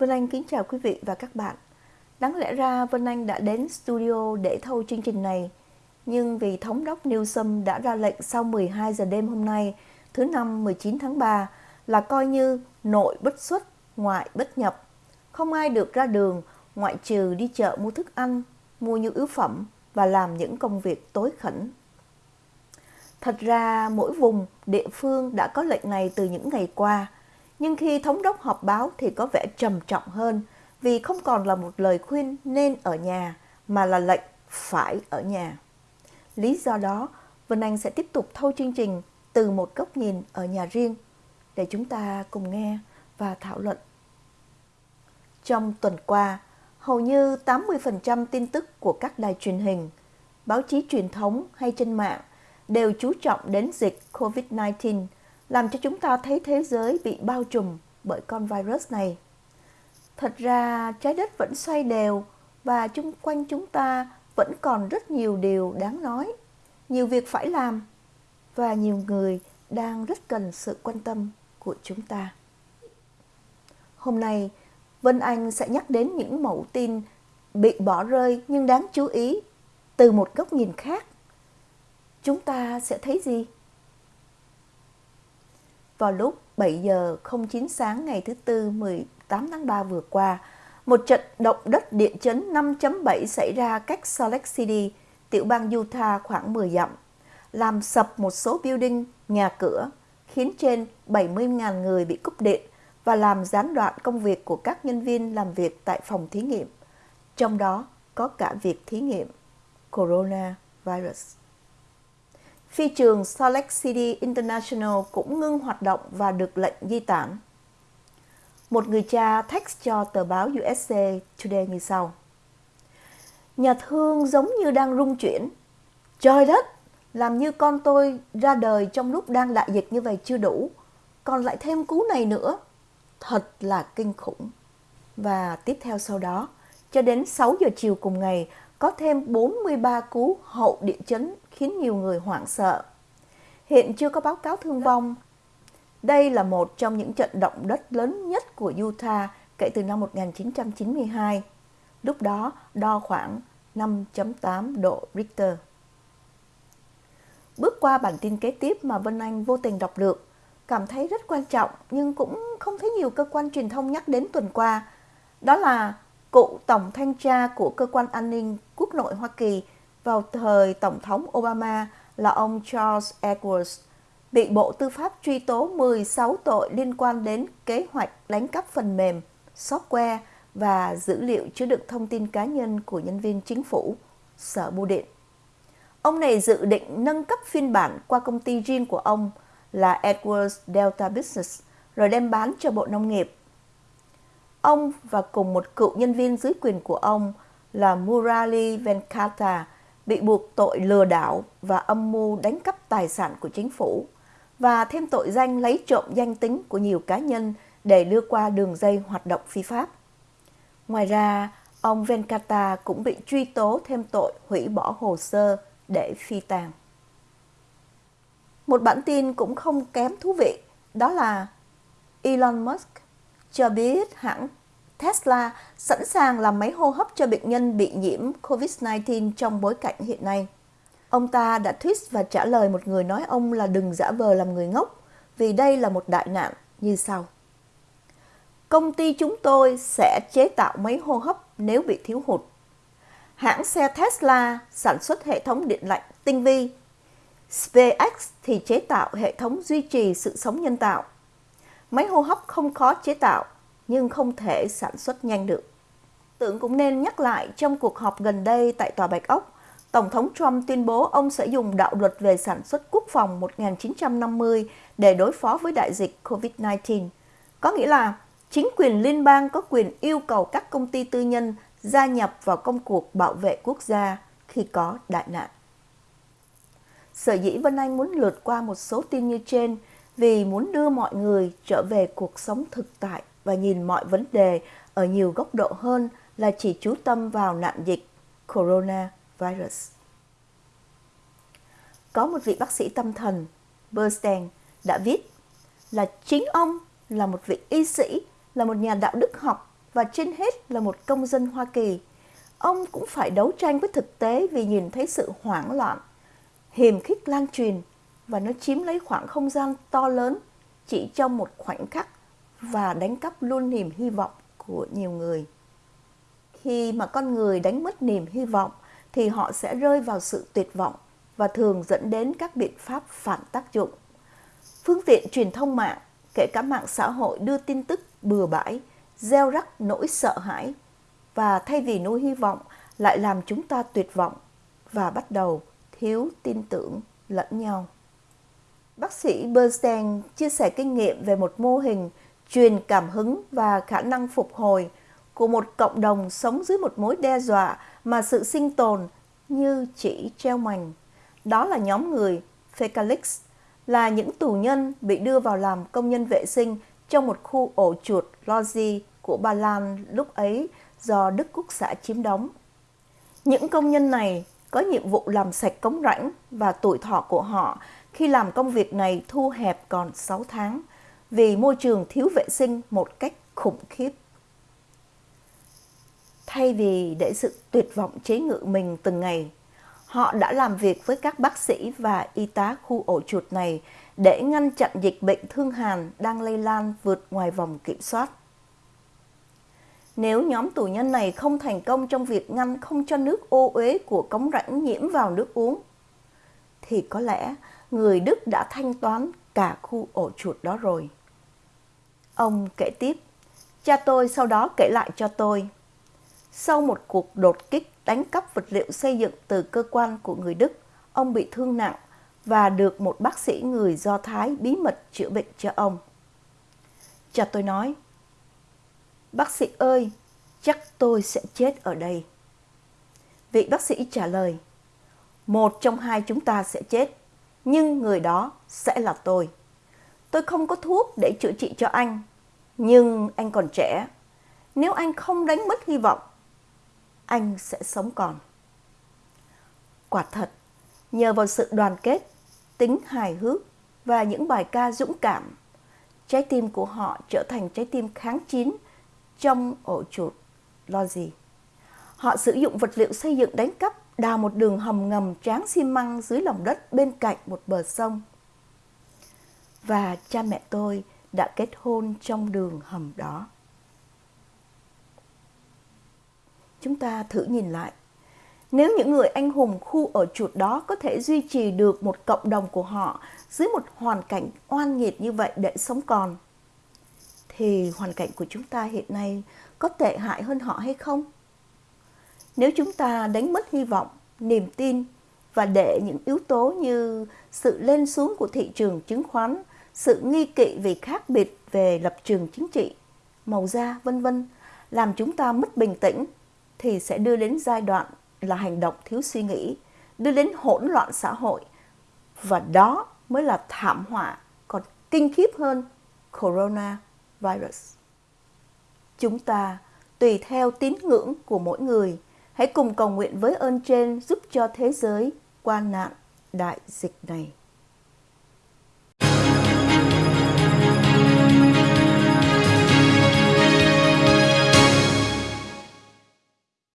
Vân Anh kính chào quý vị và các bạn. Đáng lẽ ra Vân Anh đã đến studio để thâu chương trình này, nhưng vì Thống đốc Newsom đã ra lệnh sau 12 giờ đêm hôm nay, thứ năm 19 tháng 3, là coi như nội bất xuất, ngoại bất nhập. Không ai được ra đường ngoại trừ đi chợ mua thức ăn, mua nhu yếu phẩm và làm những công việc tối khẩn. Thật ra mỗi vùng, địa phương đã có lệnh này từ những ngày qua, nhưng khi thống đốc họp báo thì có vẻ trầm trọng hơn vì không còn là một lời khuyên nên ở nhà mà là lệnh phải ở nhà. Lý do đó, Vân Anh sẽ tiếp tục thâu chương trình từ một góc nhìn ở nhà riêng để chúng ta cùng nghe và thảo luận. Trong tuần qua, hầu như 80% tin tức của các đài truyền hình, báo chí truyền thống hay trên mạng đều chú trọng đến dịch COVID-19 làm cho chúng ta thấy thế giới bị bao trùm bởi con virus này. Thật ra trái đất vẫn xoay đều và chung quanh chúng ta vẫn còn rất nhiều điều đáng nói, nhiều việc phải làm và nhiều người đang rất cần sự quan tâm của chúng ta. Hôm nay, Vân Anh sẽ nhắc đến những mẫu tin bị bỏ rơi nhưng đáng chú ý từ một góc nhìn khác. Chúng ta sẽ thấy gì? Vào lúc 7 giờ 09 sáng ngày thứ Tư 18 tháng 3 vừa qua, một trận động đất địa chấn 5.7 xảy ra cách Salt Lake City, tiểu bang Utah khoảng 10 dặm, làm sập một số building, nhà cửa, khiến trên 70.000 người bị cúp điện và làm gián đoạn công việc của các nhân viên làm việc tại phòng thí nghiệm, trong đó có cả việc thí nghiệm coronavirus. Phi trường Salt Lake City International cũng ngưng hoạt động và được lệnh di tản. Một người cha text cho tờ báo USA Today như sau. Nhà thương giống như đang rung chuyển. Trời đất, làm như con tôi ra đời trong lúc đang đại dịch như vậy chưa đủ, còn lại thêm cú này nữa. Thật là kinh khủng. Và tiếp theo sau đó, cho đến 6 giờ chiều cùng ngày, có thêm 43 cú hậu địa chấn khiến nhiều người hoảng sợ. Hiện chưa có báo cáo thương vong. Đây là một trong những trận động đất lớn nhất của Utah kể từ năm 1992. Lúc đó đo khoảng 5.8 độ Richter. Bước qua bản tin kế tiếp mà Vân Anh vô tình đọc được, cảm thấy rất quan trọng nhưng cũng không thấy nhiều cơ quan truyền thông nhắc đến tuần qua. Đó là cựu tổng thanh tra của cơ quan an ninh quốc nội Hoa Kỳ vào thời Tổng thống Obama là ông Charles Edwards bị Bộ Tư pháp truy tố 16 tội liên quan đến kế hoạch đánh cắp phần mềm, software và dữ liệu chứa đựng thông tin cá nhân của nhân viên chính phủ, Sở Bưu điện. Ông này dự định nâng cấp phiên bản qua công ty riêng của ông là Edwards Delta Business rồi đem bán cho Bộ Nông nghiệp. Ông và cùng một cựu nhân viên dưới quyền của ông là Murali Venkata bị buộc tội lừa đảo và âm mưu đánh cắp tài sản của chính phủ và thêm tội danh lấy trộm danh tính của nhiều cá nhân để đưa qua đường dây hoạt động phi pháp. Ngoài ra, ông Venkata cũng bị truy tố thêm tội hủy bỏ hồ sơ để phi tàng. Một bản tin cũng không kém thú vị, đó là Elon Musk cho biết hãng Tesla sẵn sàng làm máy hô hấp cho bệnh nhân bị nhiễm COVID-19 trong bối cảnh hiện nay. Ông ta đã tweet và trả lời một người nói ông là đừng giả vờ làm người ngốc, vì đây là một đại nạn như sau. Công ty chúng tôi sẽ chế tạo máy hô hấp nếu bị thiếu hụt. Hãng xe Tesla sản xuất hệ thống điện lạnh tinh vi. SpaceX thì chế tạo hệ thống duy trì sự sống nhân tạo. Máy hô hấp không khó chế tạo nhưng không thể sản xuất nhanh được. Tưởng cũng nên nhắc lại trong cuộc họp gần đây tại Tòa Bạch Ốc, Tổng thống Trump tuyên bố ông sẽ dùng đạo luật về sản xuất quốc phòng 1950 để đối phó với đại dịch COVID-19. Có nghĩa là chính quyền liên bang có quyền yêu cầu các công ty tư nhân gia nhập vào công cuộc bảo vệ quốc gia khi có đại nạn. Sở dĩ Vân Anh muốn lượt qua một số tin như trên vì muốn đưa mọi người trở về cuộc sống thực tại và nhìn mọi vấn đề ở nhiều góc độ hơn là chỉ chú tâm vào nạn dịch coronavirus. Có một vị bác sĩ tâm thần, Bernstein, đã viết là chính ông là một vị y sĩ, là một nhà đạo đức học và trên hết là một công dân Hoa Kỳ, ông cũng phải đấu tranh với thực tế vì nhìn thấy sự hoảng loạn, hiềm khích lan truyền và nó chiếm lấy khoảng không gian to lớn chỉ trong một khoảnh khắc và đánh cắp luôn niềm hy vọng của nhiều người. Khi mà con người đánh mất niềm hy vọng thì họ sẽ rơi vào sự tuyệt vọng và thường dẫn đến các biện pháp phản tác dụng. Phương tiện truyền thông mạng, kể cả mạng xã hội đưa tin tức bừa bãi, gieo rắc nỗi sợ hãi và thay vì nuôi hy vọng lại làm chúng ta tuyệt vọng và bắt đầu thiếu tin tưởng lẫn nhau. Bác sĩ Bernstein chia sẻ kinh nghiệm về một mô hình truyền cảm hứng và khả năng phục hồi của một cộng đồng sống dưới một mối đe dọa mà sự sinh tồn như chỉ treo mảnh. Đó là nhóm người Fecalix, là những tù nhân bị đưa vào làm công nhân vệ sinh trong một khu ổ chuột Lozi của Ba Lan lúc ấy do Đức Quốc xã chiếm đóng. Những công nhân này có nhiệm vụ làm sạch cống rãnh và tuổi thọ của họ khi làm công việc này thu hẹp còn 6 tháng vì môi trường thiếu vệ sinh một cách khủng khiếp. Thay vì để sự tuyệt vọng chế ngự mình từng ngày, họ đã làm việc với các bác sĩ và y tá khu ổ chuột này để ngăn chặn dịch bệnh thương hàn đang lây lan vượt ngoài vòng kiểm soát. Nếu nhóm tù nhân này không thành công trong việc ngăn không cho nước ô uế của cống rãnh nhiễm vào nước uống, thì có lẽ người Đức đã thanh toán cả khu ổ chuột đó rồi. Ông kể tiếp, cha tôi sau đó kể lại cho tôi. Sau một cuộc đột kích đánh cắp vật liệu xây dựng từ cơ quan của người Đức, ông bị thương nặng và được một bác sĩ người Do Thái bí mật chữa bệnh cho ông. Cha tôi nói, Bác sĩ ơi, chắc tôi sẽ chết ở đây. Vị bác sĩ trả lời, một trong hai chúng ta sẽ chết, nhưng người đó sẽ là tôi. Tôi không có thuốc để chữa trị cho anh, nhưng anh còn trẻ. Nếu anh không đánh mất hy vọng, anh sẽ sống còn. Quả thật, nhờ vào sự đoàn kết, tính hài hước và những bài ca dũng cảm, trái tim của họ trở thành trái tim kháng chiến trong ổ chuột lo gì. Họ sử dụng vật liệu xây dựng đánh cắp đào một đường hầm ngầm tráng xi măng dưới lòng đất bên cạnh một bờ sông. Và cha mẹ tôi đã kết hôn trong đường hầm đó. Chúng ta thử nhìn lại. Nếu những người anh hùng khu ở chuột đó có thể duy trì được một cộng đồng của họ dưới một hoàn cảnh oan nghiệt như vậy để sống còn, thì hoàn cảnh của chúng ta hiện nay có tệ hại hơn họ hay không? Nếu chúng ta đánh mất hy vọng, niềm tin và để những yếu tố như sự lên xuống của thị trường chứng khoán, sự nghi kỵ vì khác biệt về lập trường chính trị, màu da, vân vân làm chúng ta mất bình tĩnh thì sẽ đưa đến giai đoạn là hành động thiếu suy nghĩ, đưa đến hỗn loạn xã hội và đó mới là thảm họa còn kinh khiếp hơn corona virus. Chúng ta tùy theo tín ngưỡng của mỗi người, hãy cùng cầu nguyện với ơn trên giúp cho thế giới qua nạn đại dịch này.